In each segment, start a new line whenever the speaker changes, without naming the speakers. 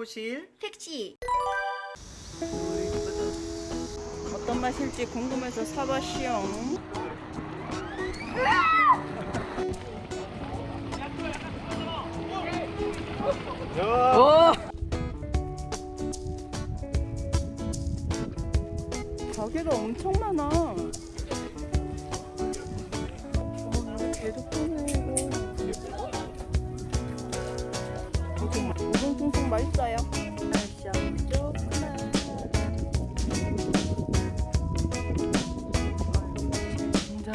사무실
택시
어떤 맛일지 궁금해서 사봤시오. 오! 가게가 엄청 많아. 어, 계속 끊어 맛있어요. 날씨 안 좋구나. 진짜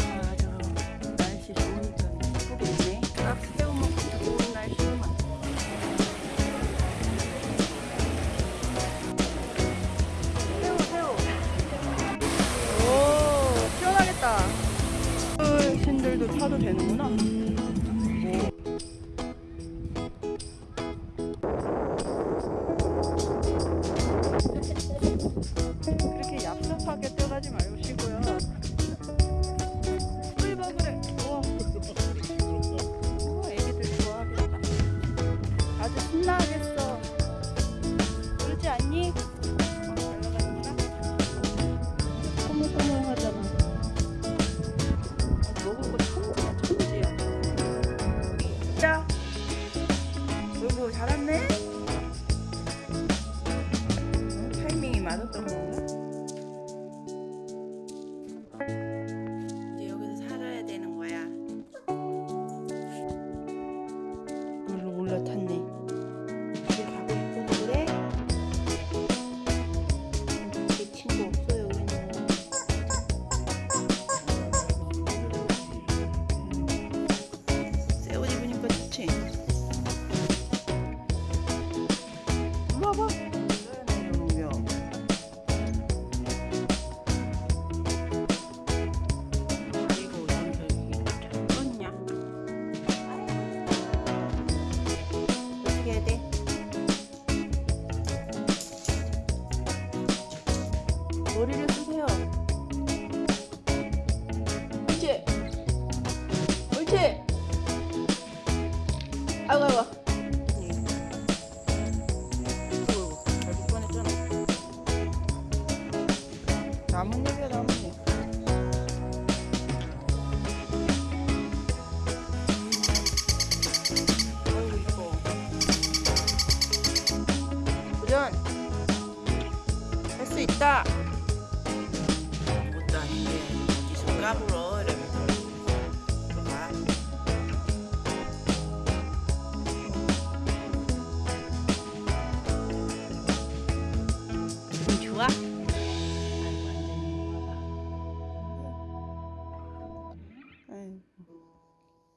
나. 그렇게 얍삽하게 떠가지 말고시고요. 꿀버그래. 우와. 우와, 애기들 좋아하겠다. 아주 신나하겠어. 그러지 않니? 꼬물꼬물하잖아. 아, 먹을 거 옳지. 아이고 아이고. 나뭇잎이야 나뭇잎. 아이고 이뻐. 도전. 할 수 있다.